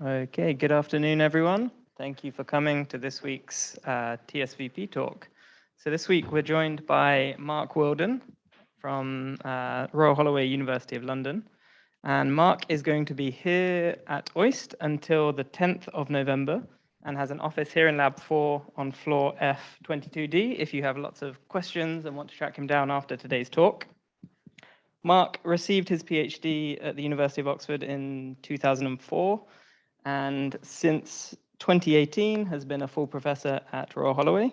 Okay, good afternoon, everyone. Thank you for coming to this week's uh, TSVP talk. So this week we're joined by Mark Wildon from uh, Royal Holloway University of London. And Mark is going to be here at OIST until the 10th of November and has an office here in Lab 4 on floor F22D if you have lots of questions and want to track him down after today's talk. Mark received his PhD at the University of Oxford in 2004 and since 2018 has been a full professor at Royal Holloway.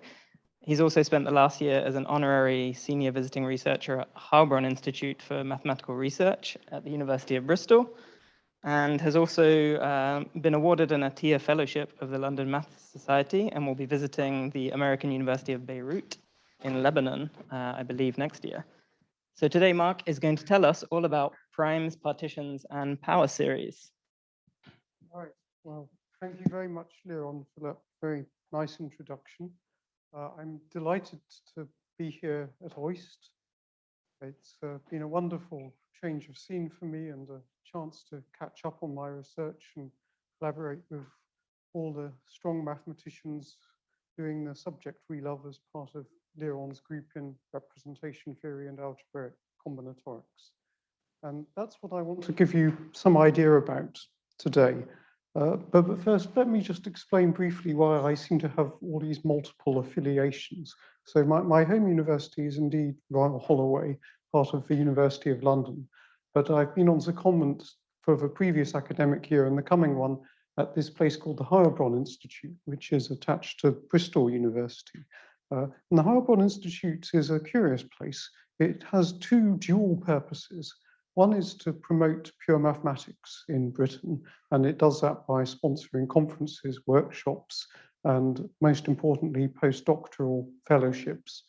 He's also spent the last year as an honorary senior visiting researcher at Heilbronn Institute for Mathematical Research at the University of Bristol, and has also uh, been awarded an Atiyah Fellowship of the London Math Society and will be visiting the American University of Beirut in Lebanon, uh, I believe, next year. So today, Mark is going to tell us all about primes, partitions, and power series. Well, thank you very much, Liron, for that very nice introduction. Uh, I'm delighted to be here at OIST. It's uh, been a wonderful change of scene for me and a chance to catch up on my research and collaborate with all the strong mathematicians doing the subject we love as part of Liron's group in representation theory and algebraic combinatorics. And that's what I want to give you some idea about today. Uh, but, but, first, let me just explain briefly why I seem to have all these multiple affiliations. So my, my home university is indeed Royal Holloway, part of the University of London. But I've been on secondment for the previous academic year and the coming one at this place called the Heilbronn Institute, which is attached to Bristol University. Uh, and the Heilbronn Institute is a curious place. It has two dual purposes. One is to promote pure mathematics in Britain, and it does that by sponsoring conferences, workshops, and most importantly, postdoctoral fellowships.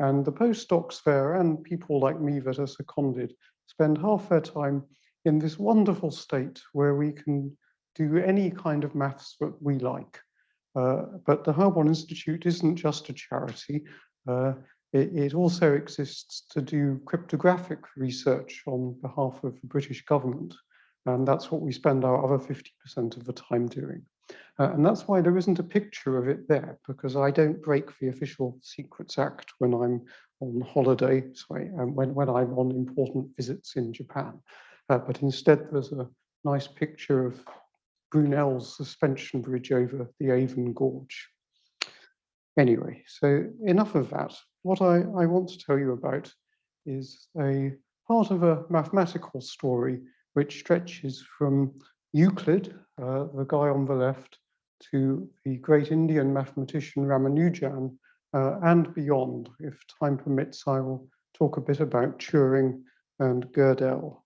And the postdocs there and people like me that are seconded spend half their time in this wonderful state where we can do any kind of maths that we like. Uh, but the Heilbronn Institute isn't just a charity. Uh, it, it, also exists to do cryptographic research on behalf of the British government. And that's what we spend our other 50% of the time doing. Uh, and that's why there isn't a picture of it there, because I don't break the official Secrets Act when I'm on holiday, sorry, um, when, when I'm on important visits in Japan. Uh, but instead, there's a nice picture of Brunel's suspension bridge over the Avon Gorge. Anyway, so enough of that what I, I want to tell you about is a part of a mathematical story which stretches from Euclid, uh, the guy on the left, to the great Indian mathematician Ramanujan, uh, and beyond. If time permits, I will talk a bit about Turing and Gödel.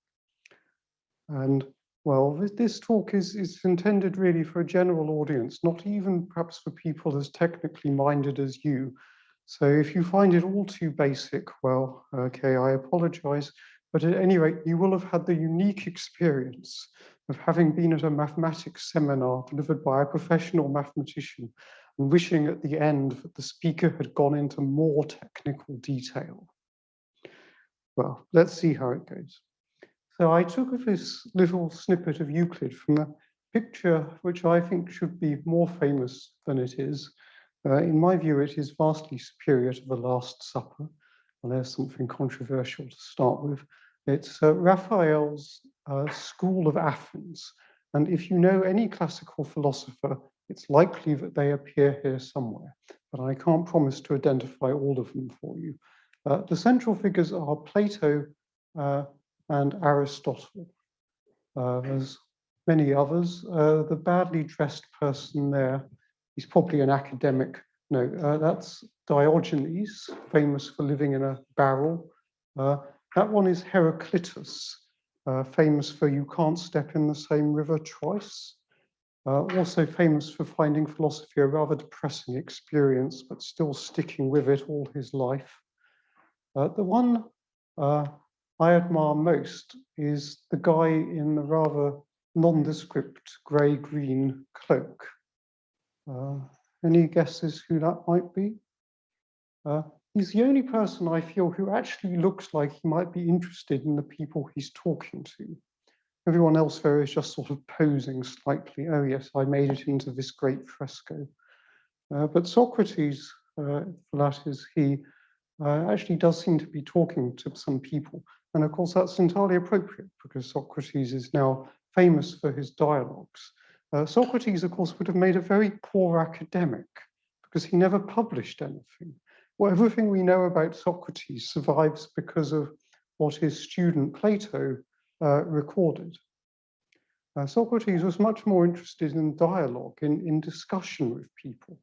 And well, this, this talk is, is intended really for a general audience, not even perhaps for people as technically minded as you, so if you find it all too basic, well, okay, I apologize. But at any rate, you will have had the unique experience of having been at a mathematics seminar delivered by a professional mathematician and wishing at the end that the speaker had gone into more technical detail. Well, let's see how it goes. So I took this little snippet of Euclid from a picture which I think should be more famous than it is, uh, in my view, it is vastly superior to The Last Supper. And there's something controversial to start with. It's uh, Raphael's uh, School of Athens. And if you know any classical philosopher, it's likely that they appear here somewhere, but I can't promise to identify all of them for you. Uh, the central figures are Plato uh, and Aristotle. Uh, there's many others. The badly dressed person there he's probably an academic. No, uh, that's Diogenes, famous for living in a barrel. Uh, that one is Heraclitus, uh, famous for you can't step in the same river twice. Uh, also famous for finding philosophy a rather depressing experience, but still sticking with it all his life. Uh, the one uh, I admire most is the guy in the rather nondescript grey-green cloak. Uh, any guesses who that might be? Uh, he's the only person I feel who actually looks like he might be interested in the people he's talking to. everyone else there is just sort of posing slightly. Oh yes, I made it into this great fresco. Uh, but Socrates, uh, that is he, uh, actually does seem to be talking to some people. And of course, that's entirely appropriate because Socrates is now famous for his dialogues. Uh, Socrates, of course, would have made a very poor academic because he never published anything. Well, everything we know about Socrates survives because of what his student Plato uh, recorded. Uh, Socrates was much more interested in dialogue, in, in discussion with people.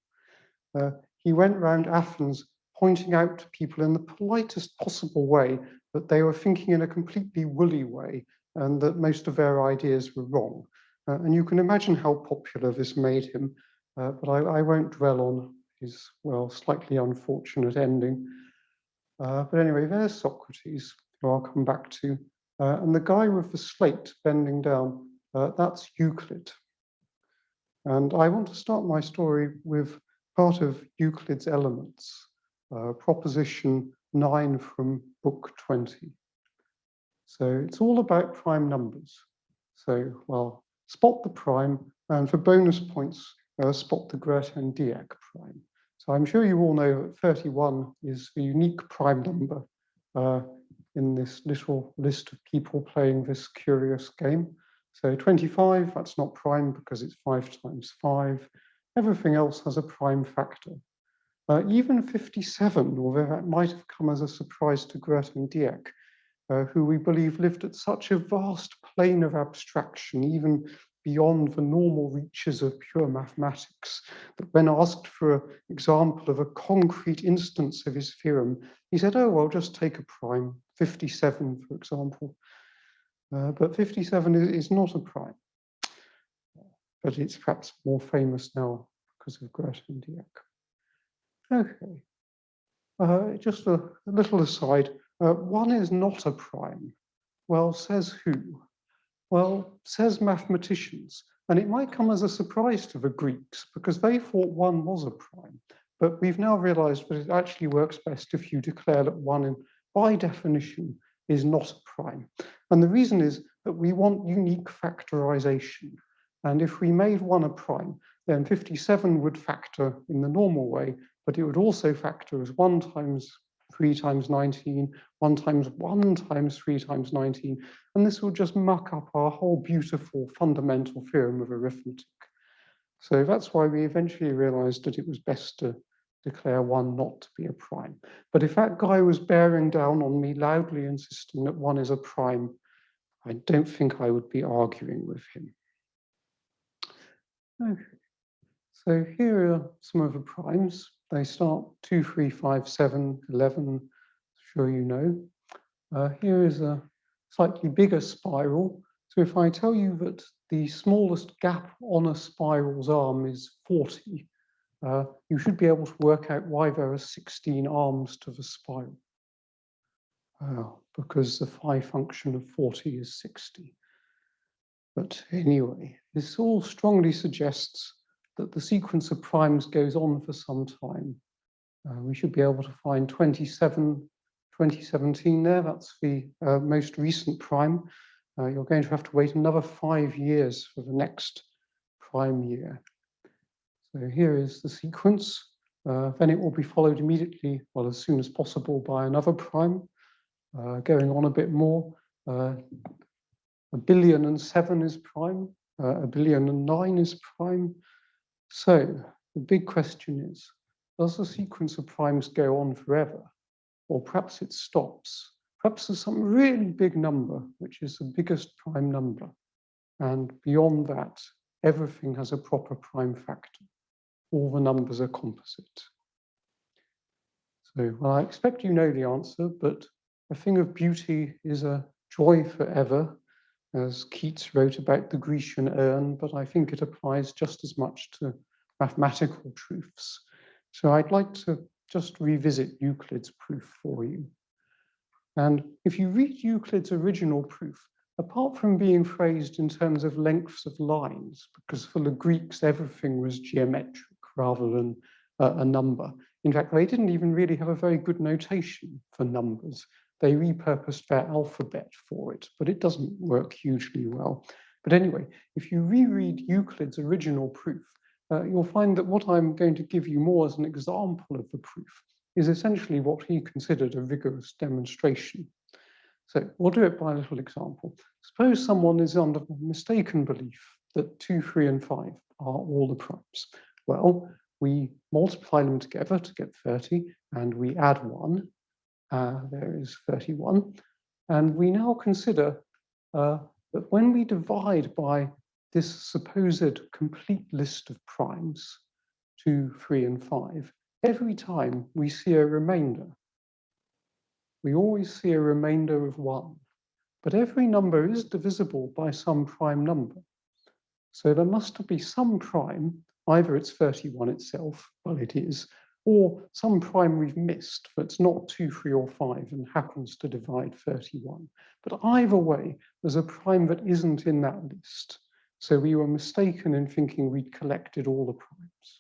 Uh, he went around Athens pointing out to people in the politest possible way that they were thinking in a completely woolly way and that most of their ideas were wrong. Uh, and you can imagine how popular this made him, uh, but I, I, won't dwell on his, well, slightly unfortunate ending. Uh, but anyway, there's Socrates, who I'll come back to. Uh, and the guy with the slate bending down, uh, that's Euclid. And I want to start my story with part of Euclid's Elements, uh, proposition 9 from book 20. So it's all about prime numbers. So, well, spot the prime, and for bonus points, uh, spot the Grothendieck prime. So I'm sure you all know that 31 is a unique prime number uh, in this little list of people playing this curious game. So 25, that's not prime because it's 5 times 5. Everything else has a prime factor. Uh, even 57, although that might have come as a surprise to Grothendieck, uh, who we believe lived at such a vast plane of abstraction, even beyond the normal reaches of pure mathematics, that when asked for an example of a concrete instance of his theorem, he said, oh, well, just take a prime, 57, for example. Uh, but 57 is, is, not a prime, but it's perhaps more famous now because of Grothendieck. Okay, uh, just a, a little aside, uh, one is not a prime. Well, says who? Well, says mathematicians. And it might come as a surprise to the Greeks because they thought one was a prime. But we've now realized that it actually works best if you declare that one, in, by definition, is not a prime. And the reason is that we want unique factorization. And if we made one a prime, then 57 would factor in the normal way, but it would also factor as 1 times 3 times 19, 1 times 1 times 3 times 19, and this will just muck up our whole beautiful fundamental theorem of arithmetic. So that's why we eventually realized that it was best to declare 1 not to be a prime. But if that guy was bearing down on me, loudly insisting that 1 is a prime, I don't think I would be arguing with him. Okay, so here are some of the primes. They start 2, 3, 5, 7, 11, sure you know. Uh, here is a slightly bigger spiral. So if I tell you that the smallest gap on a spiral's arm is 40, uh, you should be able to work out why there are 16 arms to the spiral. Uh, because the phi function of 40 is 60. But anyway, this all strongly suggests that the sequence of primes goes on for some time. Uh, we should be able to find 27, 2017 there. That's the uh, most recent prime. Uh, you're going to have to wait another five years for the next prime year. So here is the sequence. Uh, then it will be followed immediately, well, as soon as possible by another prime, uh, going on a bit more. Uh, a billion and seven is prime, a billion and nine is prime, so the big question is, does the sequence of primes go on forever? Or perhaps it stops. Perhaps there's some really big number, which is the biggest prime number. And beyond that, everything has a proper prime factor. All the numbers are composite. So well, I expect you know the answer, but a thing of beauty is a joy forever as Keats wrote about the Grecian urn, but I think it applies just as much to mathematical truths. So I'd like to just revisit Euclid's proof for you. And if you read Euclid's original proof, apart from being phrased in terms of lengths of lines, because for the Greeks, everything was geometric rather than uh, a number. In fact, they didn't even really have a very good notation for numbers. They repurposed their alphabet for it, but it doesn't work hugely well. But anyway, if you reread Euclid's original proof, uh, you'll find that what I'm going to give you more as an example of the proof is essentially what he considered a rigorous demonstration. So we'll do it by a little example. Suppose someone is under mistaken belief that 2, 3, and 5 are all the primes. Well, we multiply them together to get 30, and we add 1. Uh, there is 31. And we now consider uh, that when we divide by this supposed complete list of primes, 2, 3, and 5, every time we see a remainder. We always see a remainder of 1. But every number is divisible by some prime number. So there must be some prime, either it's 31 itself, well it is, or some prime we've missed that's not 2, 3, or 5 and happens to divide 31. But either way, there's a prime that isn't in that list. So we were mistaken in thinking we'd collected all the primes.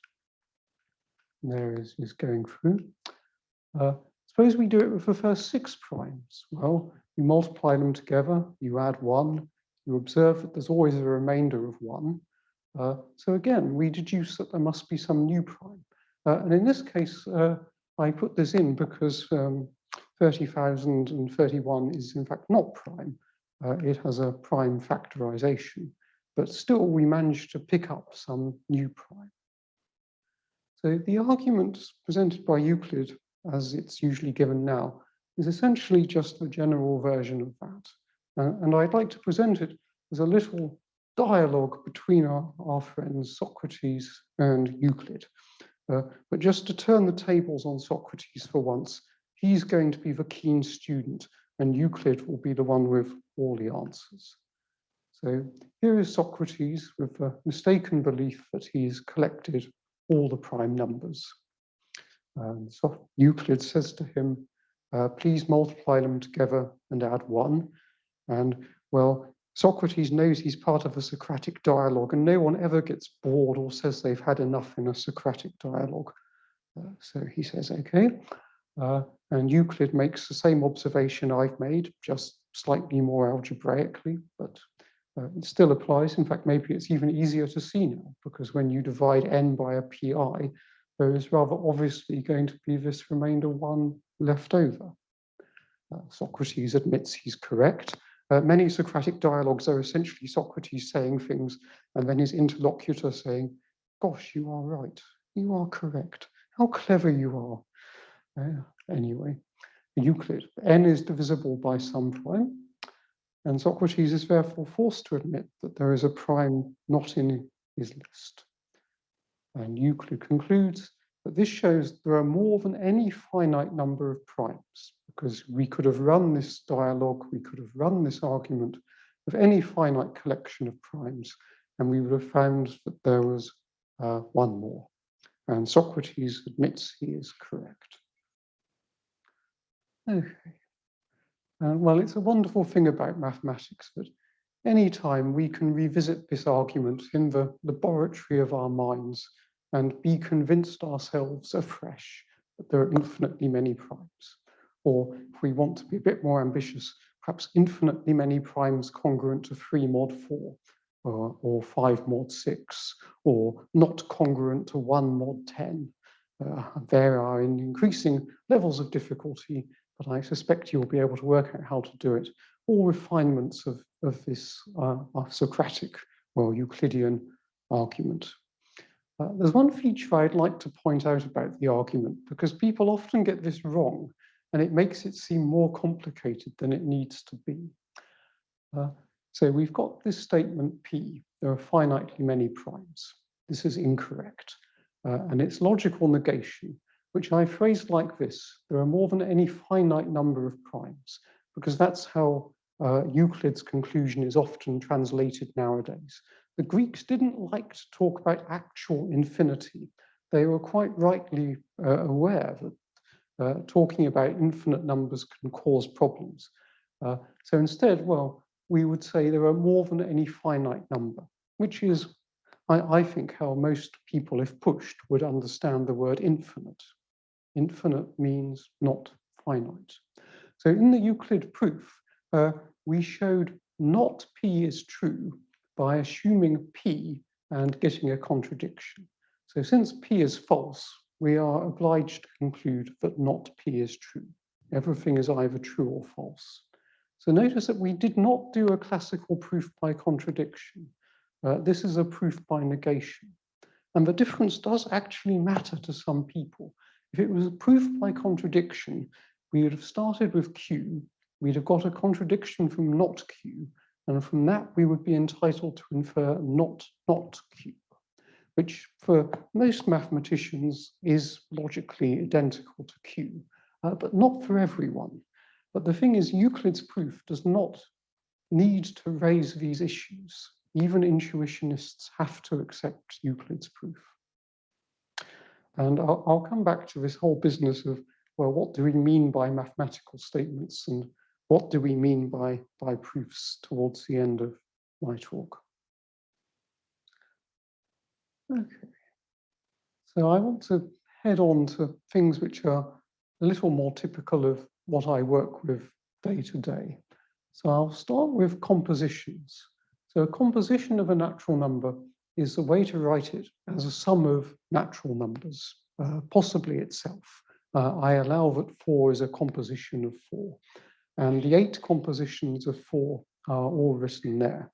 And there is, is going through. Uh, suppose we do it with the first six primes. Well, you multiply them together, you add one, you observe that there's always a remainder of one. Uh, so again, we deduce that there must be some new prime. Uh, and in this case, uh, I put this in because um, 30,031 is in fact not prime. Uh, it has a prime factorization, but still we managed to pick up some new prime. So the argument presented by Euclid, as it's usually given now, is essentially just a general version of that. Uh, and I'd like to present it as a little dialogue between our, our friends Socrates and Euclid. Uh, but just to turn the tables on Socrates for once, he's going to be the keen student and Euclid will be the one with all the answers. So here is Socrates with the mistaken belief that he's collected all the prime numbers. And so Euclid says to him, uh, please multiply them together and add one. And well, Socrates knows he's part of a Socratic dialogue and no one ever gets bored or says they've had enough in a Socratic dialogue. Uh, so he says, okay. Uh, and Euclid makes the same observation I've made, just slightly more algebraically, but uh, it still applies. In fact, maybe it's even easier to see now, because when you divide n by a pi, there is rather obviously going to be this remainder one left over. Uh, Socrates admits he's correct. Uh, many Socratic dialogues are essentially Socrates saying things and then his interlocutor saying, gosh, you are right, you are correct, how clever you are. Uh, anyway, Euclid, n is divisible by some prime, and Socrates is therefore forced to admit that there is a prime not in his list. And Euclid concludes that this shows there are more than any finite number of primes, because we could have run this dialogue, we could have run this argument with any finite collection of primes, and we would have found that there was uh, one more. And Socrates admits he is correct. Okay. Uh, well, it's a wonderful thing about mathematics that anytime we can revisit this argument in the laboratory of our minds and be convinced ourselves afresh that there are infinitely many primes. Or if we want to be a bit more ambitious, perhaps infinitely many primes congruent to 3 mod 4, or, or 5 mod 6, or not congruent to 1 mod 10. Uh, there are in increasing levels of difficulty, but I suspect you'll be able to work out how to do it. All refinements of, of this uh, Socratic, well, Euclidean argument. Uh, there's one feature I'd like to point out about the argument, because people often get this wrong, and it makes it seem more complicated than it needs to be. Uh, so we've got this statement P, there are finitely many primes. This is incorrect. Uh, and its logical negation, which I phrased like this, there are more than any finite number of primes, because that's how uh, Euclid's conclusion is often translated nowadays. The Greeks didn't like to talk about actual infinity. They were quite rightly uh, aware that uh, talking about infinite numbers can cause problems. Uh, so instead, well, we would say there are more than any finite number, which is, I, I think, how most people, if pushed, would understand the word infinite. Infinite means not finite. So in the Euclid proof, uh, we showed not P is true by assuming P and getting a contradiction. So since P is false, we are obliged to conclude that not P is true. Everything is either true or false. So notice that we did not do a classical proof by contradiction. Uh, this is a proof by negation. And the difference does actually matter to some people. If it was a proof by contradiction, we would have started with Q, we'd have got a contradiction from not Q, and from that we would be entitled to infer not not Q, which for most mathematicians is logically identical to Q, uh, but not for everyone. But the thing is, Euclid's proof does not need to raise these issues. Even intuitionists have to accept Euclid's proof. And I'll, I'll, come back to this whole business of, well, what do we mean by mathematical statements and what do we mean by, by proofs towards the end of my talk. Okay, so I want to head on to things which are a little more typical of what I work with day to day. So I'll start with compositions. So a composition of a natural number is a way to write it as a sum of natural numbers, uh, possibly itself. Uh, I allow that four is a composition of four. And the eight compositions of four are all written there.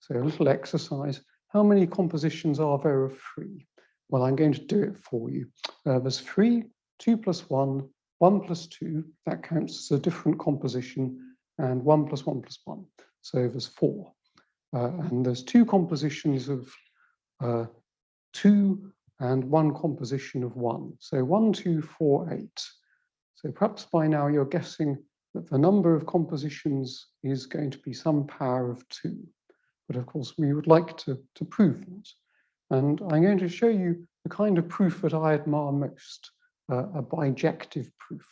So a little exercise. How many compositions are there of three? Well, I'm going to do it for you. Uh, there's three, two plus one, one plus two, that counts as a different composition, and one plus one plus one. So there's four. Uh, and there's two compositions of uh, two and one composition of one. So one, two, four, eight. So perhaps by now you're guessing that the number of compositions is going to be some power of two. But of course, we would like to, to prove that. And I'm going to show you the kind of proof that I admire most, uh, a bijective proof.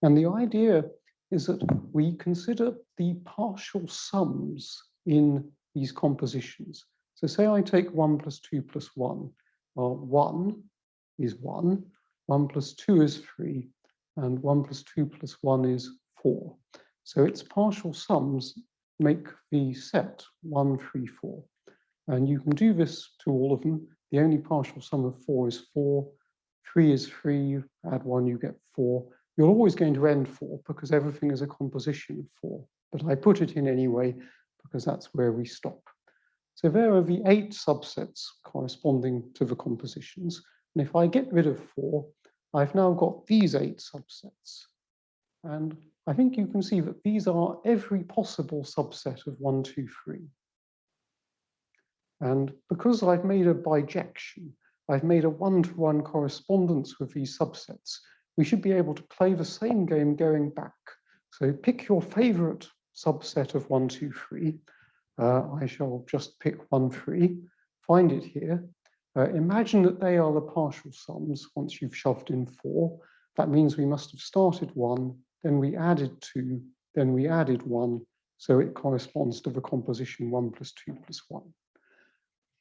And the idea is that we consider the partial sums in these compositions. So say I take 1 plus 2 plus 1. Well, 1 is 1, 1 plus 2 is 3, and 1 plus 2 plus 1 is 4. So its partial sums make the set 1, 3, 4. And you can do this to all of them. The only partial sum of 4 is 4. 3 is 3. Add 1, you get 4. You're always going to end 4 because everything is a composition of 4. But I put it in anyway because that's where we stop. So there are the eight subsets corresponding to the compositions. And if I get rid of 4, I've now got these eight subsets. And I think you can see that these are every possible subset of one, two, three. And because I've made a bijection, I've made a one-to-one -one correspondence with these subsets, we should be able to play the same game going back. So pick your favorite subset of one, two, three. Uh, I shall just pick one, three, find it here. Uh, imagine that they are the partial sums once you've shoved in four. That means we must have started one then we added two, then we added one, so it corresponds to the composition one plus two plus one.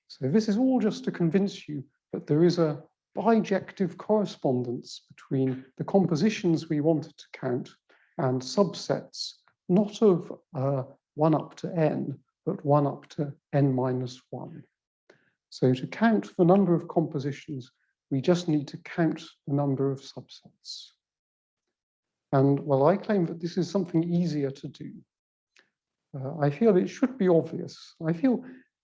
So this is all just to convince you that there is a bijective correspondence between the compositions we wanted to count and subsets, not of uh, 1 up to n, but 1 up to n minus 1. So to count the number of compositions, we just need to count the number of subsets. And well, I claim that this is something easier to do. Uh, I feel it should be obvious. I feel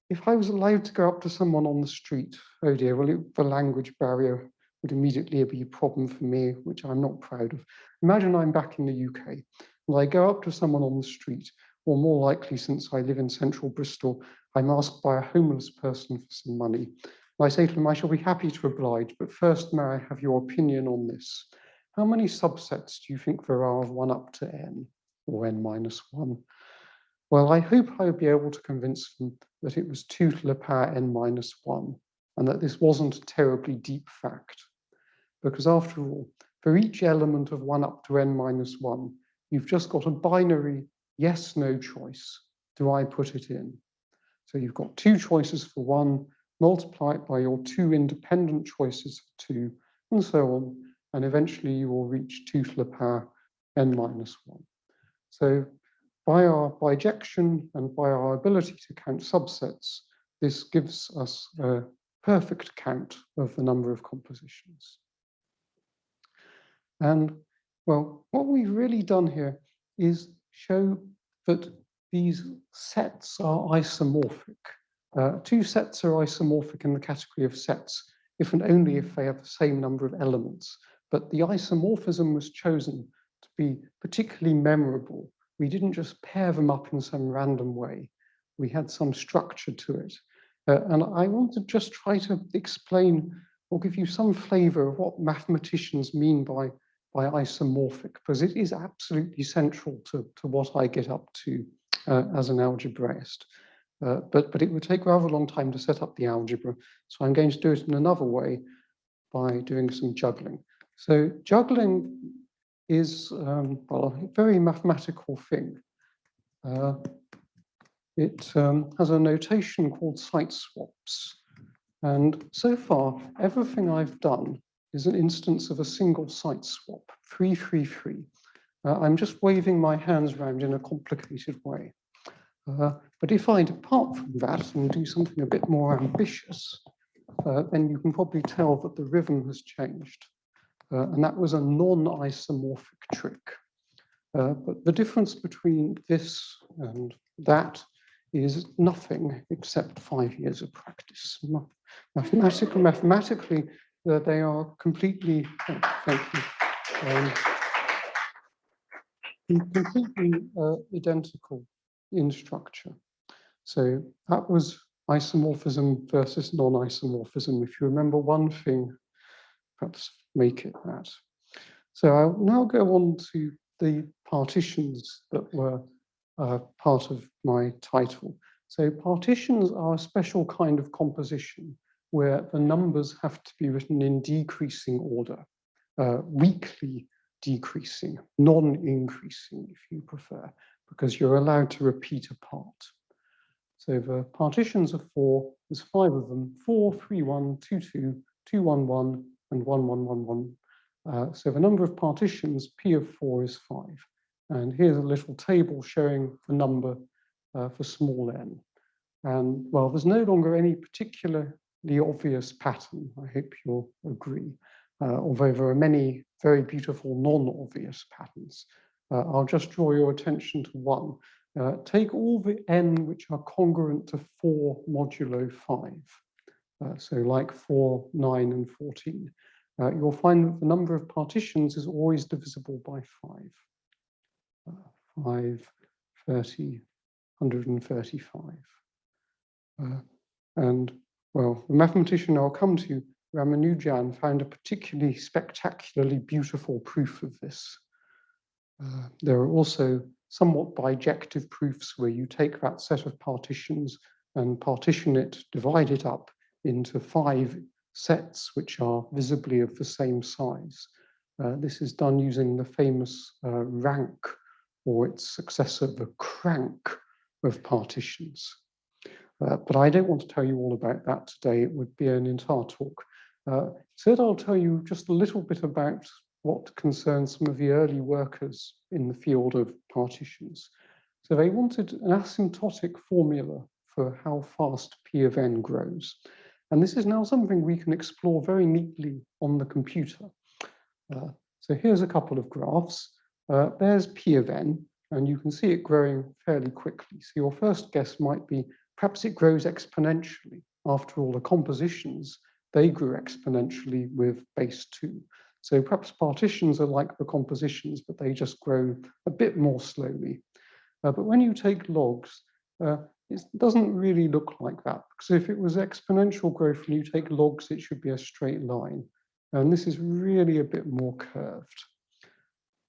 if I was allowed to go up to someone on the street, oh dear, well, it, the language barrier would immediately be a problem for me, which I'm not proud of. Imagine I'm back in the UK and I go up to someone on the street, or more likely since I live in central Bristol, I'm asked by a homeless person for some money. And I say to them, I shall be happy to oblige, but first may I have your opinion on this? How many subsets do you think there are of 1 up to n, or n minus 1? Well, I hope I'll be able to convince them that it was 2 to the power n minus 1, and that this wasn't a terribly deep fact. Because after all, for each element of 1 up to n minus 1, you've just got a binary yes-no choice. Do I put it in? So you've got two choices for 1, multiply it by your two independent choices for 2, and so on and eventually you will reach 2 to the power n minus 1. So by our bijection and by our ability to count subsets, this gives us a perfect count of the number of compositions. And well, what we've really done here is show that these sets are isomorphic. Uh, two sets are isomorphic in the category of sets if and only if they have the same number of elements. But the isomorphism was chosen to be particularly memorable. We didn't just pair them up in some random way. We had some structure to it. Uh, and I want to just try to explain or give you some flavor of what mathematicians mean by, by isomorphic, because it is absolutely central to, to what I get up to uh, as an algebraist. Uh, but, but it would take rather a long time to set up the algebra. So I'm going to do it in another way by doing some juggling. So juggling is, um, well, a very mathematical thing. Uh, it um, has a notation called site swaps. And so far, everything I've done is an instance of a single site swap, 333. Uh, I'm just waving my hands around in a complicated way. Uh, but if I depart from that and do something a bit more ambitious, uh, then you can probably tell that the rhythm has changed. Uh, and that was a non-isomorphic trick. Uh, but the difference between this and that is nothing except five years of practice. Mathematically, mathematically uh, they are completely, oh, thank you, um, completely uh, identical in structure. So that was isomorphism versus non-isomorphism. If you remember one thing, perhaps make it that. So I'll now go on to the partitions that were uh, part of my title. So partitions are a special kind of composition where the numbers have to be written in decreasing order, uh, weakly decreasing, non-increasing if you prefer because you're allowed to repeat a part. So the partitions are four, there's five of them, four, three, one, two, two, two, one, one, and one, one, one, one. Uh, so the number of partitions, P of four is five. And here's a little table showing the number uh, for small n. And well, there's no longer any particularly obvious pattern, I hope you'll agree, uh, although there are many very beautiful non-obvious patterns. Uh, I'll just draw your attention to one. Uh, take all the n which are congruent to 4 modulo 5. Uh, so like 4, 9, and 14. Uh, you'll find that the number of partitions is always divisible by 5. Uh, 5, 30, 135. Uh, and, well, the mathematician I'll come to, Ramanujan, found a particularly spectacularly beautiful proof of this. Uh, there are also somewhat bijective proofs where you take that set of partitions and partition it, divide it up into five sets which are visibly of the same size. Uh, this is done using the famous uh, rank or its successor, the crank of partitions. Uh, but I don't want to tell you all about that today. It would be an entire talk. Uh, instead, I'll tell you just a little bit about what concerns some of the early workers in the field of partitions. So they wanted an asymptotic formula for how fast P of n grows. And this is now something we can explore very neatly on the computer. Uh, so here's a couple of graphs. Uh, there's P of n, and you can see it growing fairly quickly. So your first guess might be, perhaps it grows exponentially. After all, the compositions, they grew exponentially with base two. So perhaps partitions are like the compositions, but they just grow a bit more slowly. Uh, but when you take logs, uh, it doesn't really look like that, because if it was exponential growth and you take logs, it should be a straight line. And this is really a bit more curved.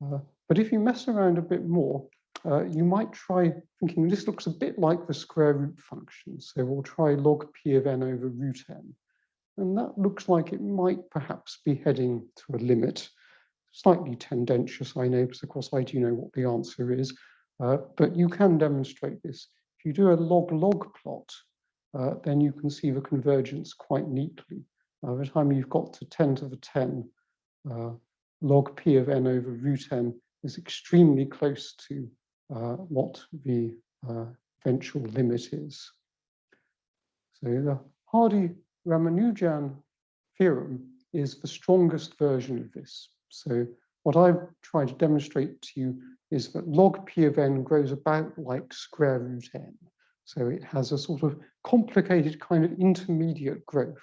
Uh, but if you mess around a bit more, uh, you might try thinking this looks a bit like the square root function. So we'll try log p of n over root n. And that looks like it might perhaps be heading to a limit. Slightly tendentious, I know, because of course I do know what the answer is, uh, but you can demonstrate this. If you do a log-log plot, uh, then you can see the convergence quite neatly. Uh, by the time you've got to 10 to the 10, uh, log p of n over root n is extremely close to uh, what the uh, eventual limit is. So the Hardy-Ramanujan theorem is the strongest version of this. So what I've tried to demonstrate to you is that log p of n grows about like square root n. So it has a sort of complicated kind of intermediate growth.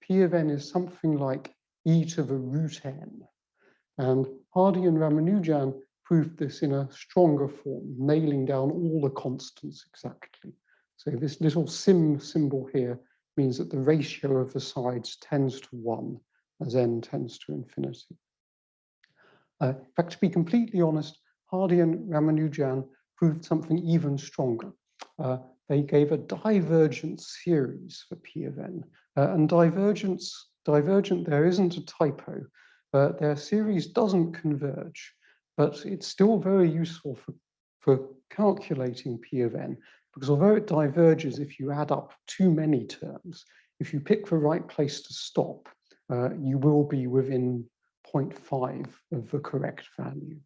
P of n is something like e to the root n. And Hardy and Ramanujan proved this in a stronger form, nailing down all the constants exactly. So this little sim symbol here means that the ratio of the sides tends to one as n tends to infinity. Uh, in fact, to be completely honest, Hardy and Ramanujan proved something even stronger. Uh, they gave a divergent series for P of n. Uh, and divergence, divergent there isn't a typo. Uh, their series doesn't converge, but it's still very useful for, for calculating P of n, because although it diverges if you add up too many terms, if you pick the right place to stop, uh, you will be within 0.5 of the correct value,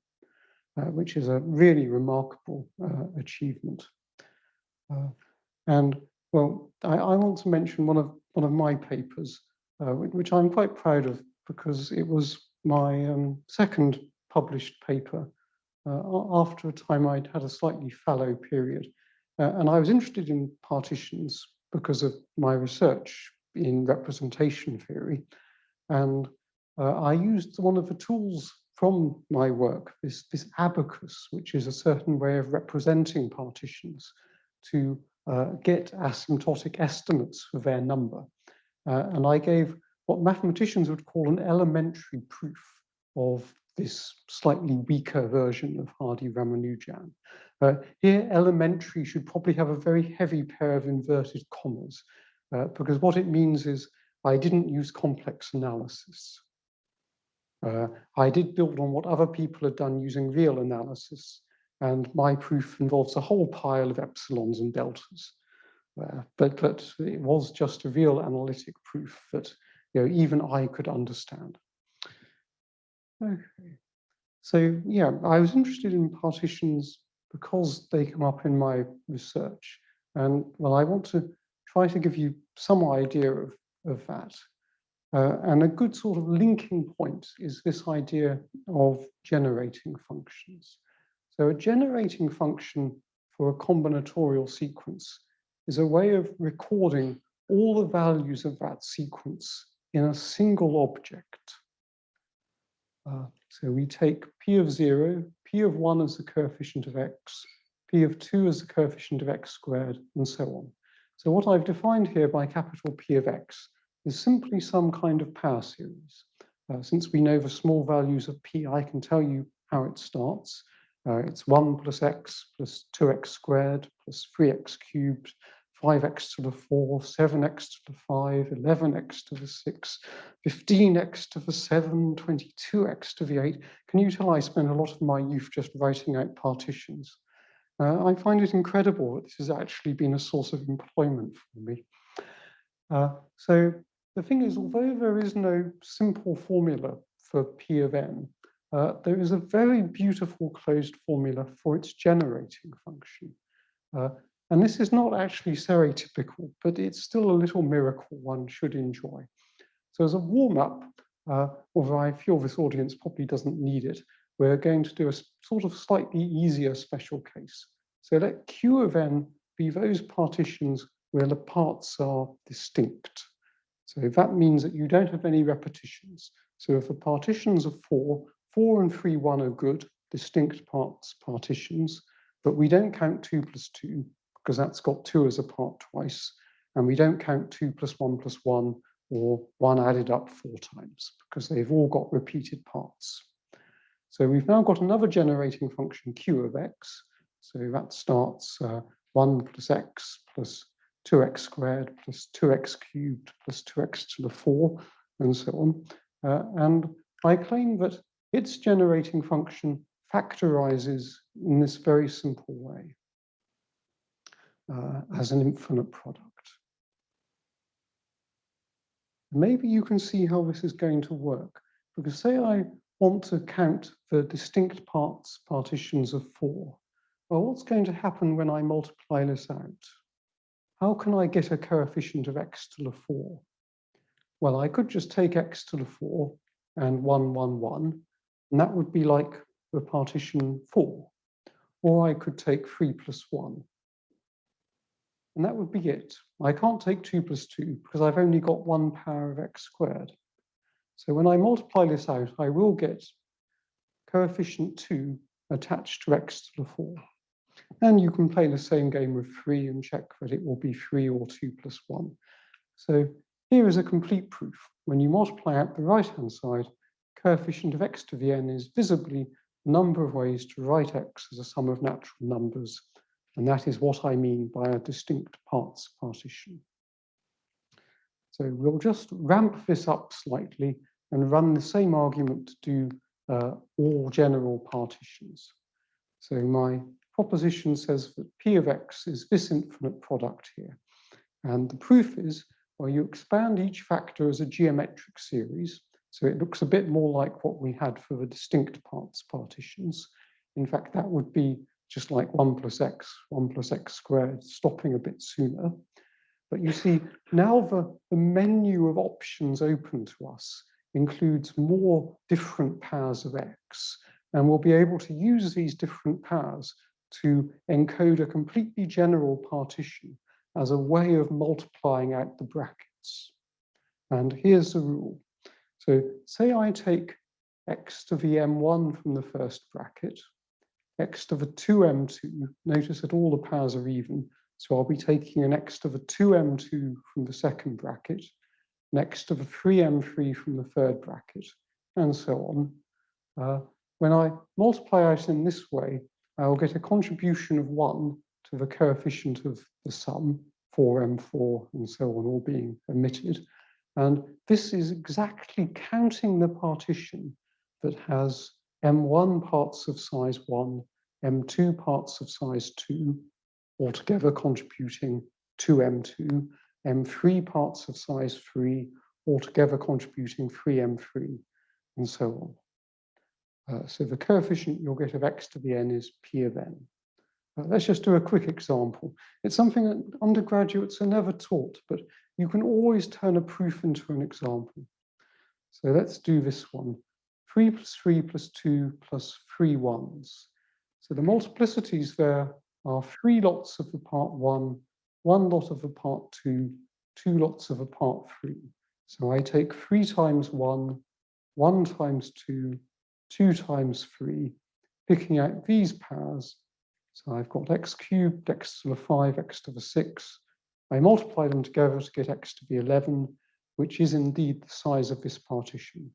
uh, which is a really remarkable uh, achievement. Uh, and well, I, I, want to mention one of one of my papers, uh, which I'm quite proud of because it was my um, second published paper uh, after a time I'd had a slightly fallow period. and I was interested in partitions because of my research in representation theory. And uh, I used one of the tools from my work, this, this abacus, which is a certain way of representing partitions to uh, get asymptotic estimates for their number. Uh, and I gave what mathematicians would call an elementary proof of this slightly weaker version of Hardy-Ramanujan. Uh, here, elementary should probably have a very heavy pair of inverted commas, uh, because what it means is I didn't use complex analysis. Uh, I did build on what other people had done using real analysis, and my proof involves a whole pile of epsilons and deltas. Uh, but, but it was just a real analytic proof that you know, even I could understand. Okay. So yeah, I was interested in partitions because they come up in my research. And well, I want to try to give you some idea of of that. Uh, and a good sort of linking point is this idea of generating functions. So a generating function for a combinatorial sequence is a way of recording all the values of that sequence in a single object. Uh, so we take p of 0, p of 1 as the coefficient of x, p of 2 as the coefficient of x squared, and so on. So what I've defined here by capital P of x is simply some kind of power series. Uh, since we know the small values of p, I can tell you how it starts. Uh, it's 1 plus x plus 2x squared plus 3x cubed, 5x to the 4, 7x to the 5, 11x to the 6, 15x to the 7, 22x to the 8. Can you tell I spent a lot of my youth just writing out partitions? Uh, I find it incredible that this has actually been a source of employment for me. Uh, so the thing is, although there is no simple formula for P of n, uh, there is a very beautiful closed formula for its generating function. Uh, and this is not actually stereotypical, but it's still a little miracle one should enjoy. So as a warm-up, uh, although I feel this audience probably doesn't need it, we're going to do a sort of slightly easier special case. So let Q of n be those partitions where the parts are distinct. So that means that you don't have any repetitions. So if the partitions are four, four and three, one are good, distinct parts partitions, but we don't count two plus two because that's got two as a part twice. And we don't count two plus one plus one or one added up four times because they've all got repeated parts. So we've now got another generating function q of x. So that starts uh, 1 plus x plus 2x squared plus 2x cubed plus 2x to the 4, and so on. Uh, and I claim that its generating function factorizes in this very simple way uh, as an infinite product. Maybe you can see how this is going to work, because say I want to count the distinct parts partitions of 4. Well, what's going to happen when I multiply this out? How can I get a coefficient of x to the 4? Well, I could just take x to the 4 and 1, 1, 1, and that would be like the partition 4. Or I could take 3 plus 1. And that would be it. I can't take 2 plus 2 because I've only got one power of x squared. So when I multiply this out, I will get coefficient 2 attached to x to the 4. And you can play the same game with 3 and check that it will be 3 or 2 plus 1. So here is a complete proof. When you multiply out the right-hand side, coefficient of x to the n is visibly number of ways to write x as a sum of natural numbers. And that is what I mean by a distinct parts partition. So we'll just ramp this up slightly and run the same argument to do uh, all general partitions. So my proposition says that P of X is this infinite product here. And the proof is, well, you expand each factor as a geometric series. So it looks a bit more like what we had for the distinct parts partitions. In fact, that would be just like 1 plus x, 1 plus x squared, stopping a bit sooner. But you see, now the, the menu of options open to us includes more different powers of x. And we'll be able to use these different powers to encode a completely general partition as a way of multiplying out the brackets. And here's the rule. So say I take x to the m1 from the first bracket, x to the 2m2, notice that all the powers are even, so I'll be taking an x to the 2m2 from the second bracket, next to the 3m3 from the third bracket, and so on. Uh, when I multiply out in this way, Uh, I'll get a contribution of 1 to the coefficient of the sum, 4m4 and so on, all being omitted. And this is exactly counting the partition that has m1 parts of size 1, m2 parts of size 2, altogether contributing 2m2, m3 parts of size 3, altogether contributing 3m3, and so on. Uh, so the coefficient you'll get of x to the n is p of n. Uh, let's just do a quick example. It's something that undergraduates are never taught, but you can always turn a proof into an example. So let's do this one. 3 plus 3 plus 2 plus 3 ones. So the multiplicities there are three lots of the part 1 one lot of the part two, two lots of a part three. So I take three times one, one times two, two times three, picking out these powers. So I've got x cubed, x to the five, x to the six. I multiply them together to get x to the 11, which is indeed the size of this partition.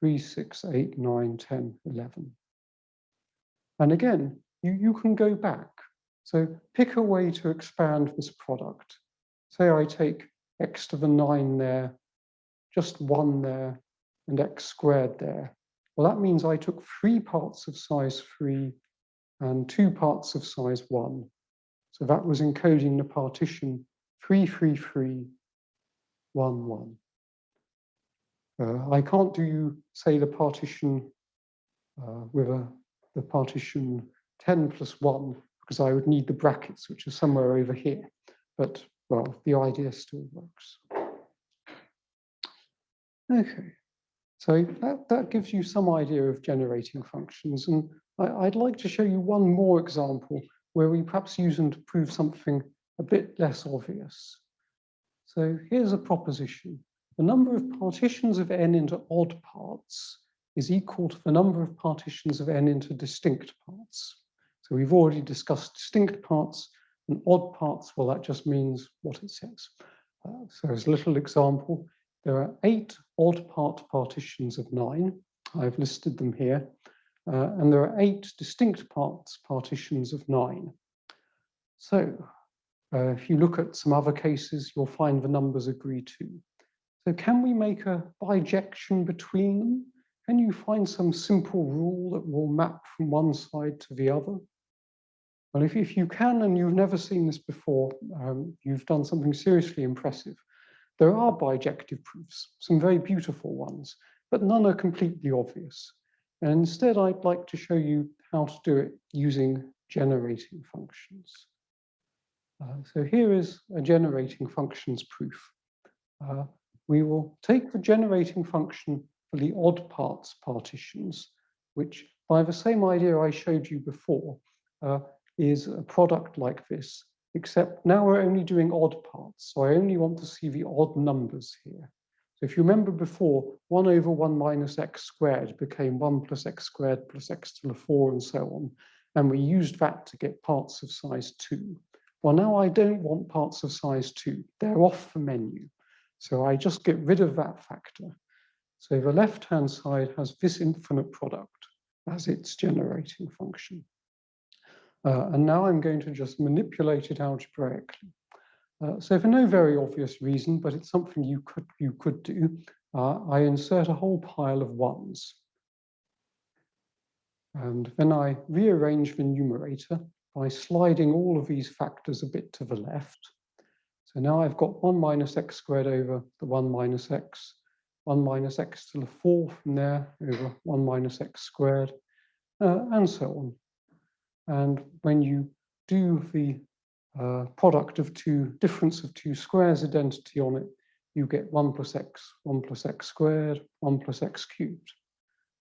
3, 6, 8, 9, 10, 11. And again, you, you can go back so pick a way to expand this product. Say I take x to the 9 there, just 1 there, and x squared there. Well, that means I took three parts of size 3 and two parts of size 1. So that was encoding the partition 3, 3, 3, 1, 1. Uh, I can't do, say, the partition uh, with a, the partition 10 plus 1 because I would need the brackets, which are somewhere over here. But, well, the idea still works. Okay, so that, that gives you some idea of generating functions. And I, would like to show you one more example where we perhaps use them to prove something a bit less obvious. So here's a proposition. The number of partitions of n into odd parts is equal to the number of partitions of n into distinct parts. So we've already discussed distinct parts and odd parts. Well, that just means what it says. Uh, so as a little example, there are eight odd part partitions of nine. I've listed them here. Uh, and there are eight distinct parts partitions of nine. So uh, if you look at some other cases, you'll find the numbers agree too. So can we make a bijection between them? Can you find some simple rule that will map from one side to the other? Well, if, if you can and you've never seen this before, um, you've done something seriously impressive. There are bijective proofs, some very beautiful ones, but none are completely obvious. And instead, I'd like to show you how to do it using generating functions. Uh, so here is a generating functions proof. Uh, we will take the generating function for the odd parts partitions, which by the same idea I showed you before, uh, is a product like this, except now we're only doing odd parts. So I only want to see the odd numbers here. So if you remember before, 1 over 1 minus x squared became 1 plus x squared plus x to the 4 and so on. And we used that to get parts of size 2. Well, now I don't want parts of size 2. They're off the menu. So I just get rid of that factor. So the left-hand side has this infinite product as its generating function. Uh, and now I'm going to just manipulate it algebraically. Uh, so for no very obvious reason, but it's something you could, you could do, uh, I insert a whole pile of ones. And then I rearrange the numerator by sliding all of these factors a bit to the left. So now I've got 1 minus x squared over the 1 minus x, 1 minus x to the 4 from there over 1 minus x squared, uh, and so on. And when you do the uh, product of two, difference of two squares identity on it, you get 1 plus x, 1 plus x squared, 1 plus x cubed,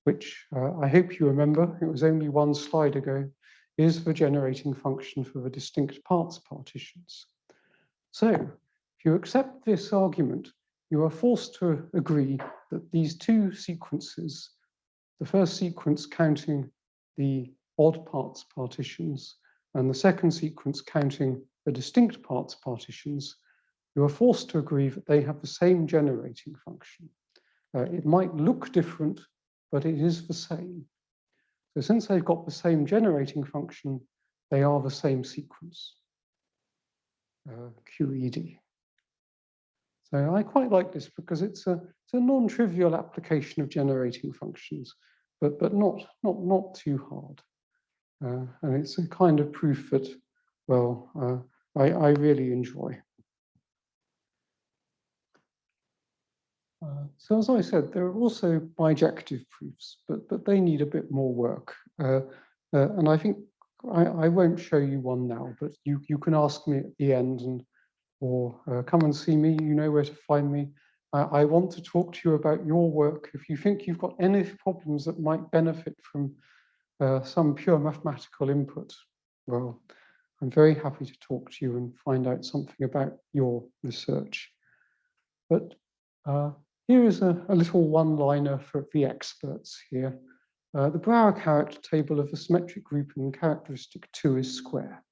which uh, I hope you remember, it was only one slide ago, is the generating function for the distinct parts partitions. So if you accept this argument, you are forced to agree that these two sequences, the first sequence counting the odd parts partitions and the second sequence counting the distinct parts partitions, you are forced to agree that they have the same generating function. Uh, it might look different, but it is the same. So since they've got the same generating function, they are the same sequence, uh, QED. So I quite like this because it's a, it's a non-trivial application of generating functions, but, but not, not, not too hard. Uh, and it's a kind of proof that, well, uh, I, I really enjoy. Uh, so as I said, there are also bijective proofs, but, but they need a bit more work. Uh, uh, and I think I, I won't show you one now, but you, you can ask me at the end and or uh, come and see me, you know where to find me. I want to talk to you about your work. If you think you've got any problems that might benefit from uh, some pure mathematical input, well, I'm very happy to talk to you and find out something about your research. But uh, here is a, a little one-liner for the experts here. Uh, the Brauer character table of the symmetric group in characteristic 2 is square.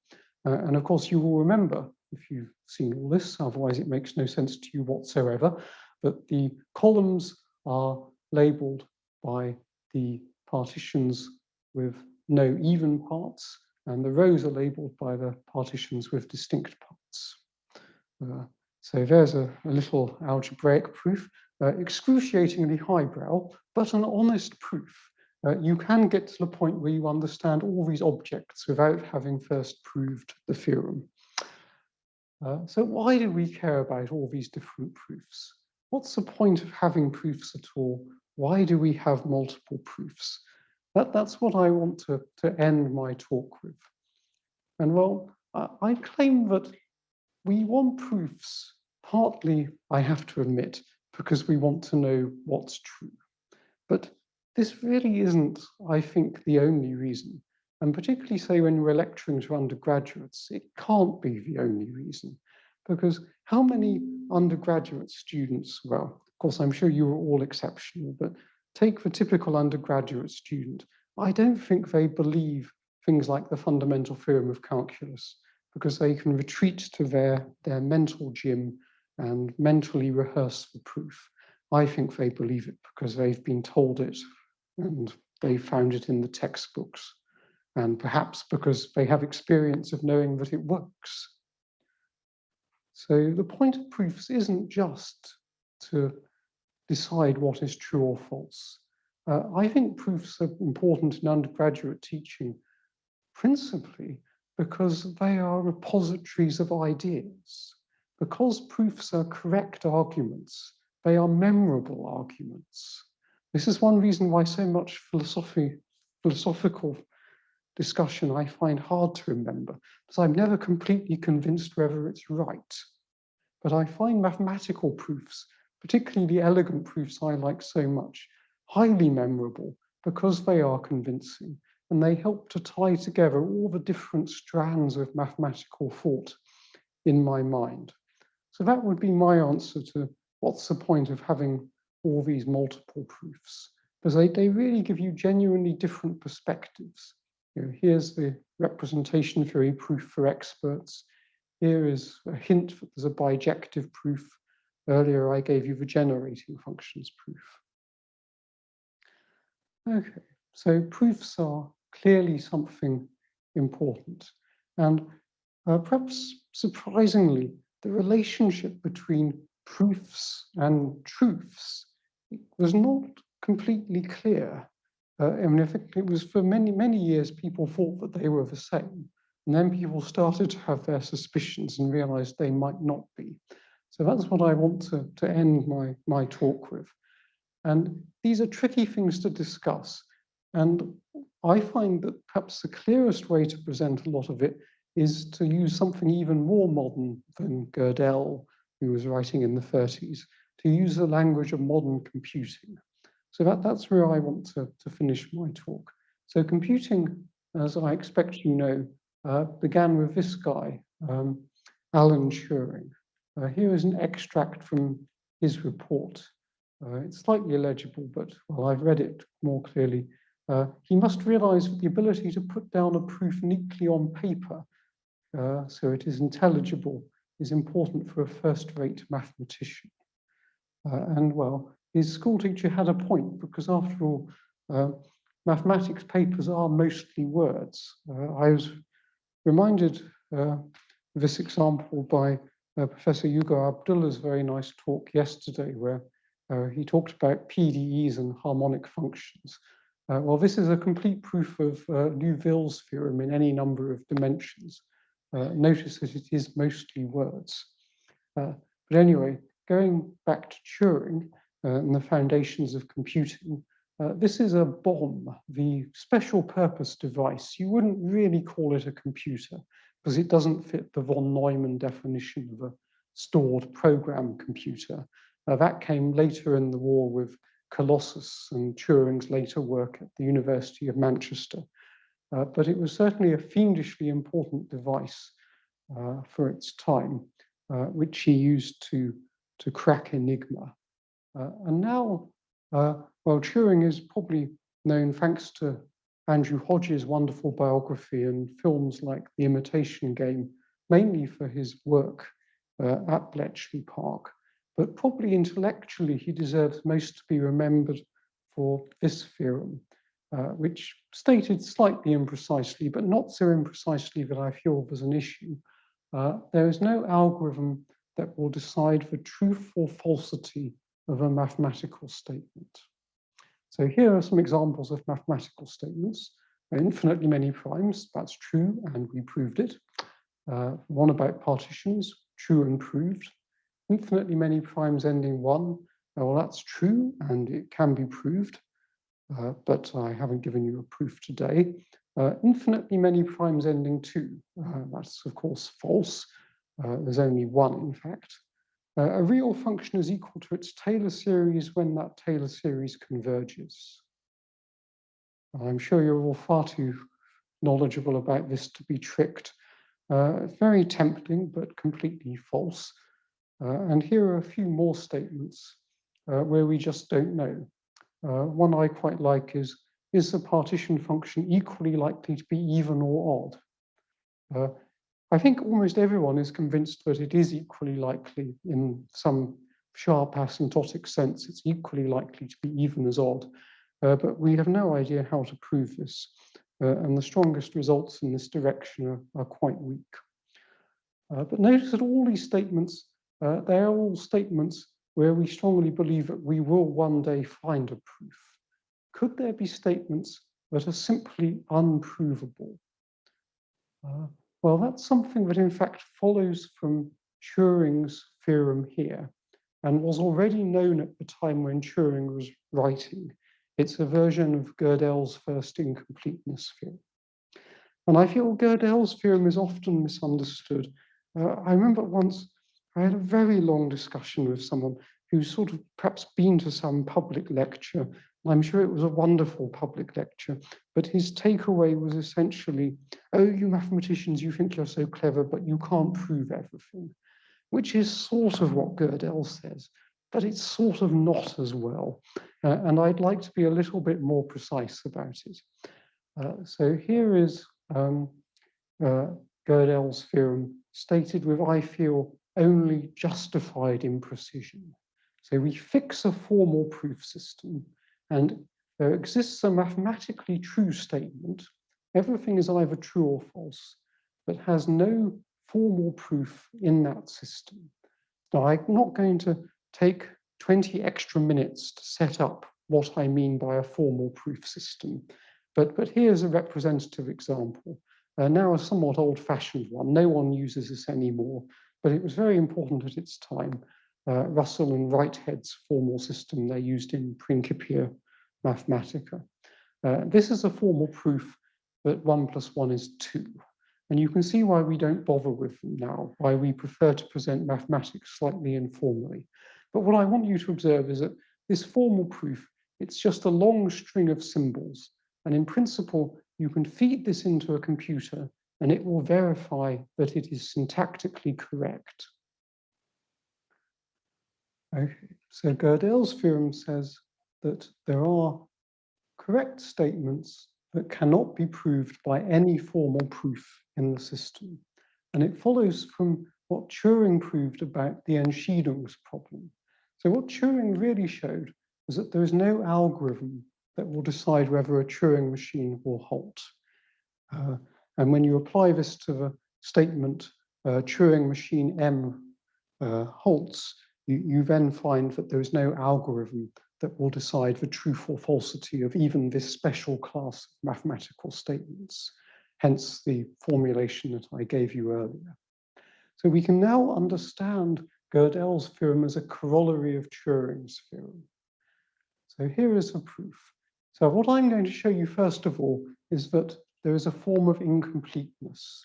Uh, and of course, you will remember, if you've seen all this, otherwise it makes no sense to you whatsoever, that the columns are labeled by the partitions with no even parts, and the rows are labeled by the partitions with distinct parts. Uh, so there's a, a, little algebraic proof, uh, excruciatingly highbrow, but an honest proof. Uh, you can get to the point where you understand all these objects without having first proved the theorem. Uh, so why do we care about all these different proofs? What's the point of having proofs at all? Why do we have multiple proofs? That, that's what I want to, to end my talk with. And well, I, I claim that we want proofs, partly, I have to admit, because we want to know what's true. But this really isn't, I think, the only reason. And particularly say when we're lecturing to undergraduates, it can't be the only reason. Because how many undergraduate students, well, of course, I'm sure you are all exceptional, but take the typical undergraduate student. I don't think they believe things like the fundamental theorem of calculus because they can retreat to their, their mental gym and mentally rehearse the proof. I think they believe it because they've been told it and they found it in the textbooks and perhaps because they have experience of knowing that it works. So the point of proofs isn't just to decide what is true or false. Uh, I think proofs are important in undergraduate teaching, principally because they are repositories of ideas. Because proofs are correct arguments, they are memorable arguments. This is one reason why so much philosophy, philosophical discussion I find hard to remember, because I'm never completely convinced whether it's right. But I find mathematical proofs, particularly the elegant proofs I like so much, highly memorable because they are convincing and they help to tie together all the different strands of mathematical thought in my mind. So that would be my answer to what's the point of having all these multiple proofs? Because they, they really give you genuinely different perspectives. You know, here's the representation theory proof for experts. Here is a hint that there's a bijective proof. Earlier, I gave you the generating functions proof. Okay, so proofs are clearly something important. And uh, perhaps surprisingly, the relationship between proofs and truths was not completely clear. Uh, I mean, it was for many, many years, people thought that they were the same. And then people started to have their suspicions and realized they might not be. So that's what I want to, to end my, my talk with. And these are tricky things to discuss. And I find that perhaps the clearest way to present a lot of it is to use something even more modern than Gödel, who was writing in the 30s, to use the language of modern computing. So that, that's where I want to, to finish my talk. So computing, as I expect you know, uh, began with this guy, um, Alan Turing. Uh, here is an extract from his report. Uh, it's slightly illegible, but well, I've read it more clearly. Uh, he must realize that the ability to put down a proof neatly on paper uh, so it is intelligible is important for a first-rate mathematician. Uh, and well, his school teacher had a point because after all, uh, mathematics papers are mostly words. I was reminded of this example by Professor Hugo Abdullah's very nice talk yesterday where he talked about PDEs and harmonic functions. Uh, well, this is a complete proof of uh, Liouville's theorem in any number of dimensions. Uh, notice that it is mostly words. Uh, but anyway, going back to Turing uh, and the foundations of computing, uh, this is a bombe, the special purpose device. You wouldn't really call it a computer because it doesn't fit the von Neumann definition of a stored program computer. that came later in the war with Colossus and Turing's later work at the University of Manchester. Uh, but it was certainly a fiendishly important device uh, for its time, uh, which he used to, to crack Enigma. Uh, and now, uh, well, Turing is probably known thanks to Andrew Hodges' wonderful biography and films like The Imitation Game, mainly for his work uh, at Bletchley Park but probably intellectually he deserves most to be remembered for this theorem, uh, which stated slightly imprecisely, but not so imprecisely that I feel was an issue. Uh, there is no algorithm that will decide the truth or falsity of a mathematical statement. So here are some examples of mathematical statements. Infinitely many primes, that's true, and we proved it. Uh, one about partitions, true and proved infinitely many primes ending one. Well, that's true and it can be proved, uh, but I haven't given you a proof today. Uh, infinitely many primes ending two. Uh, that's of course false. Uh, there's only one in fact. Uh, a real function is equal to its Taylor series when that Taylor series converges. I'm sure you're all far too knowledgeable about this to be tricked. Uh, very tempting, but completely false. Uh, and here are a few more statements uh, where we just don't know. Uh, one I quite like is, is the partition function equally likely to be even or odd? I think almost everyone is convinced that it is equally likely in some sharp asymptotic sense, it's equally likely to be even as odd, uh, but we have no idea how to prove this. Uh, and the strongest results in this direction are, are quite weak. Uh, but notice that all these statements uh, they are all statements where we strongly believe that we will one day find a proof. Could there be statements that are simply unprovable? Well, that's something that in fact follows from Turing's theorem here. and was already known at the time when Turing was writing. It's a version of Gödel's first incompleteness theorem. And I feel Gödel's theorem is often misunderstood. Uh, I remember once I had a very long discussion with someone who's sort of perhaps been to some public lecture. I'm sure it was a wonderful public lecture, but his takeaway was essentially, oh, you mathematicians, you think you're so clever, but you can't prove everything, which is sort of what Gödel says, but it's sort of not as well. Uh, and I'd like to be a little bit more precise about it. Uh, so here is um, uh, Gödel's theorem stated with, I feel, only justified imprecision. So we fix a formal proof system and there exists a mathematically true statement. Everything is either true or false, but has no formal proof in that system. Now, I'm not going to take 20 extra minutes to set up what I mean by a formal proof system, but, but here's a representative example. Uh, now a somewhat old-fashioned one. No one uses this anymore, but it was very important at its time. Uh, Russell and Whitehead's formal system they used in Principia Mathematica. Uh, this is a formal proof that one plus one is two. And you can see why we don't bother with them now, why we prefer to present mathematics slightly informally. But what I want you to observe is that this formal proof, it's just a long string of symbols. And in principle, you can feed this into a computer and it will verify that it is syntactically correct. So Gödel's theorem says that there are correct statements that cannot be proved by any formal proof in the system. And it follows from what Turing proved about the Entscheidungsproblem. So what Turing really showed was that there is no algorithm that will decide whether a Turing machine will halt. Uh, and when you apply this to the statement uh, Turing machine M uh, halts, you, you then find that there is no algorithm that will decide the truth or falsity of even this special class of mathematical statements, hence the formulation that I gave you earlier. So we can now understand Gödel's theorem as a corollary of Turing's theorem. So here is a proof. So what I'm going to show you first of all is that there is a form of incompleteness.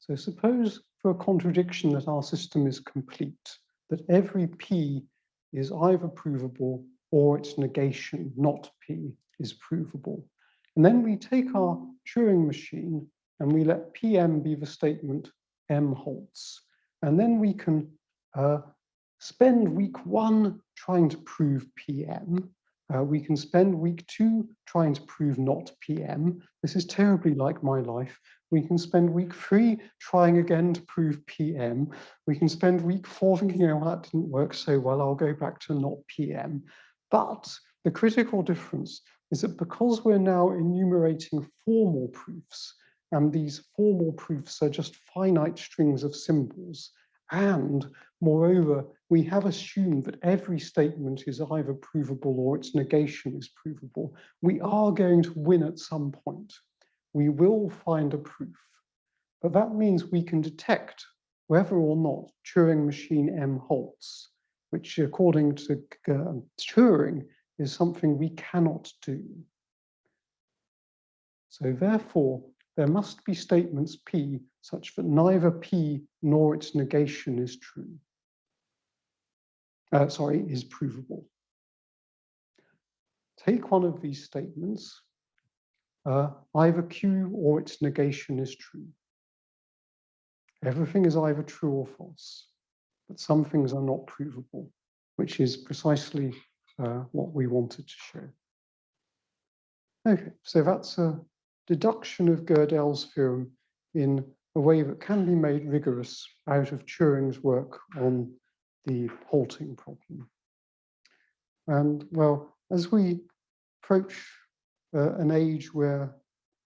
So suppose for a contradiction that our system is complete, that every P is either provable or its negation, not P, is provable. And then we take our Turing machine and we let PM be the statement M halts. And then we can uh, spend week one trying to prove PM. Uh, we can spend week two trying to prove not PM. This is terribly like my life. We can spend week three trying again to prove PM. We can spend week four thinking, oh, that didn't work so well, I'll go back to not PM. But the critical difference is that because we're now enumerating formal proofs, and these formal proofs are just finite strings of symbols, and moreover, we have assumed that every statement is either provable or its negation is provable, we are going to win at some point. We will find a proof. But that means we can detect whether or not Turing machine M halts which according to uh, Turing is something we cannot do. So therefore, there must be statements P such that neither P nor its negation is true. Uh, sorry, is provable. Take one of these statements, uh, either Q or its negation is true. Everything is either true or false but some things are not provable, which is precisely uh, what we wanted to show. Okay, so that's a deduction of Gödel's theorem in a way that can be made rigorous out of Turing's work on the halting problem. And well, as we approach uh, an age where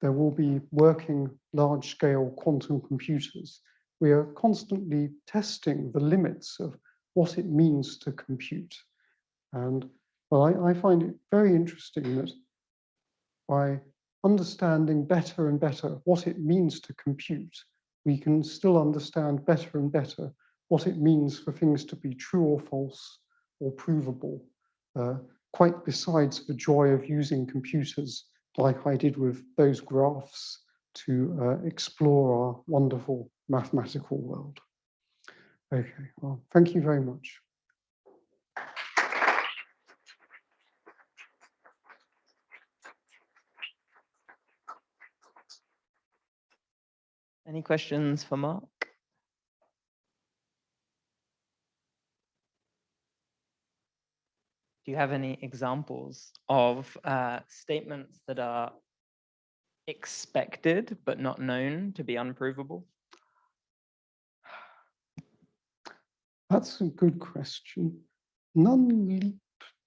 there will be working large-scale quantum computers, we are constantly testing the limits of what it means to compute. And well, I, I find it very interesting that by understanding better and better what it means to compute, we can still understand better and better what it means for things to be true or false, or provable, uh, quite besides the joy of using computers like I did with those graphs to uh, explore our wonderful mathematical world. Okay, well, thank you very much. Any questions for Mark? Do you have any examples of uh, statements that are expected but not known to be unprovable? That's a good question. None leap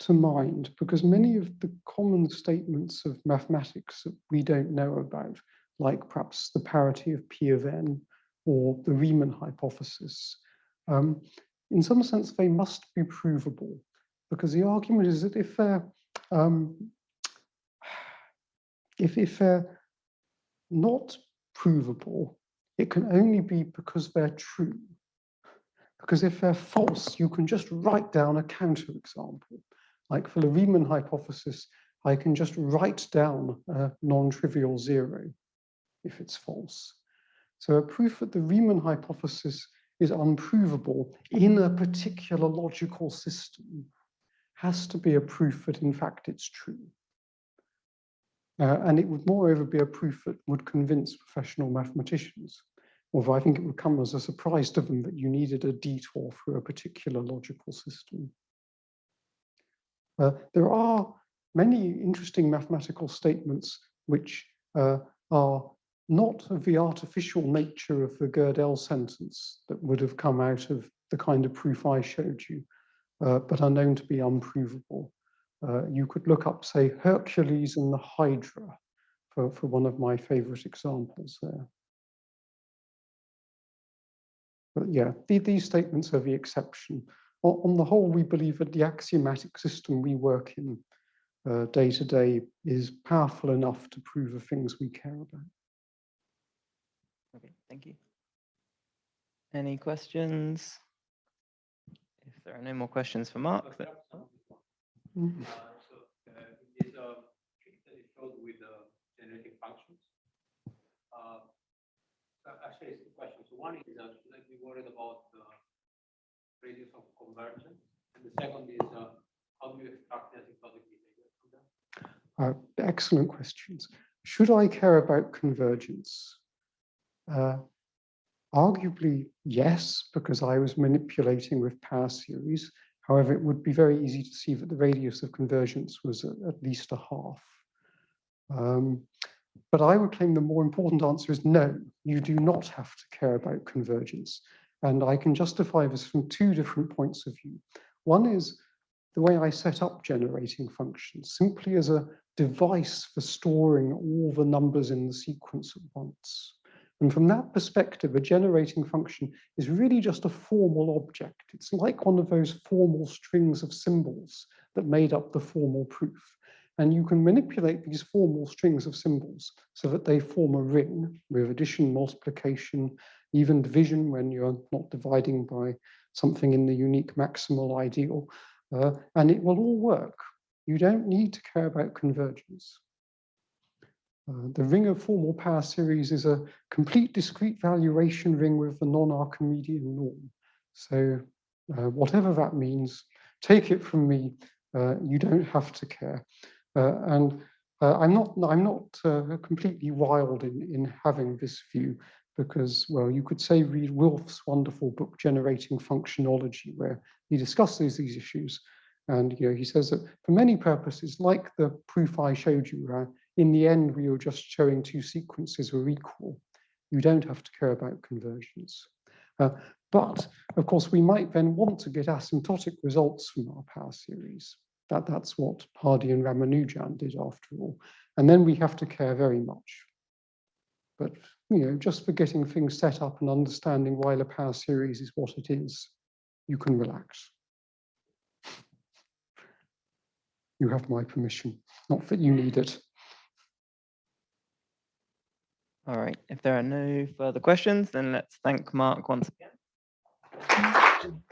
to mind because many of the common statements of mathematics that we don't know about, like perhaps the parity of P of n or the Riemann hypothesis, um, in some sense they must be provable because the argument is that if they're um, if, if they're not provable, it can only be because they're true. Because if they're false, you can just write down a counterexample. Like for the Riemann hypothesis, I can just write down a non-trivial zero if it's false. So a proof that the Riemann hypothesis is unprovable in a particular logical system has to be a proof that in fact it's true. Uh, and it would moreover be a proof that would convince professional mathematicians, although I think it would come as a surprise to them that you needed a detour through a particular logical system. Uh, there are many interesting mathematical statements which uh, are not of the artificial nature of the Gödel sentence that would have come out of the kind of proof I showed you, uh, but are known to be unprovable. Uh, you could look up, say, Hercules and the Hydra for, for one of my favorite examples there. But yeah, the, these statements are the exception. On, the whole, we believe that the axiomatic system we work in uh, day to day is powerful enough to prove the things we care about. Okay, thank you. Any questions? If there are no more questions for Mark, then, Mm. So in this trick that you showed with the generating functions. so Actually, it's two questions. So One is, uh, should I be worried about the radius of convergence? And the second is, uh, how do you extract asymptotic behavior from that? Uh, excellent questions. Should I care about convergence? Uh, arguably, yes, because I was manipulating with power series. However, it would be very easy to see that the radius of convergence was at, at least a half. Um, but I would claim the more important answer is no, you do not have to care about convergence. And I can justify this from two different points of view. One is the way I set up generating functions, simply as a device for storing all the numbers in the sequence at once. And from that perspective, a generating function is really just a formal object. It's like one of those formal strings of symbols that made up the formal proof. And you can manipulate these formal strings of symbols so that they form a ring with addition, multiplication, even division when you're not dividing by something in the unique maximal ideal. Uh, and it will all work. You don't need to care about convergence. Uh, the ring of formal power series is a complete discrete valuation ring with the non-Archimedean norm. So uh, whatever that means, take it from me, uh, you don't have to care. Uh, and uh, I'm not, I'm not completely wild in, in having this view because, well, you could say read Wilf's wonderful book, Generating Functionology, where he discusses these issues. And you know, he says that for many purposes, like the proof I showed you, in the end, we were just showing two sequences were equal. You don't have to care about conversions. Uh, but of course, we might then want to get asymptotic results from our power series. That, that's what Hardy and Ramanujan did after all. And then we have to care very much. But you know, just for getting things set up and understanding why the power series is what it is, you can relax. You have my permission, not that you need it. All right. If there are no further questions, then let's thank Mark once again.